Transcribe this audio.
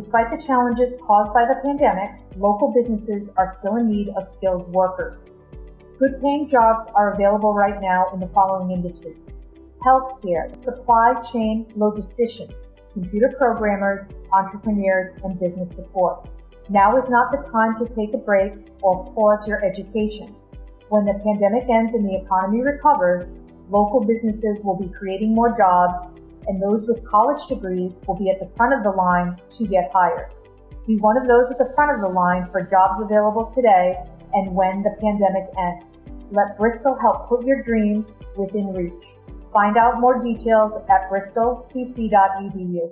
despite the challenges caused by the pandemic, local businesses are still in need of skilled workers. Good paying jobs are available right now in the following industries healthcare, supply chain logisticians, computer programmers, entrepreneurs, and business support. Now is not the time to take a break or pause your education. When the pandemic ends and the economy recovers, local businesses will be creating more jobs, and those with college degrees will be at the front of the line to get hired. Be one of those at the front of the line for jobs available today and when the pandemic ends. Let Bristol help put your dreams within reach. Find out more details at bristolcc.edu.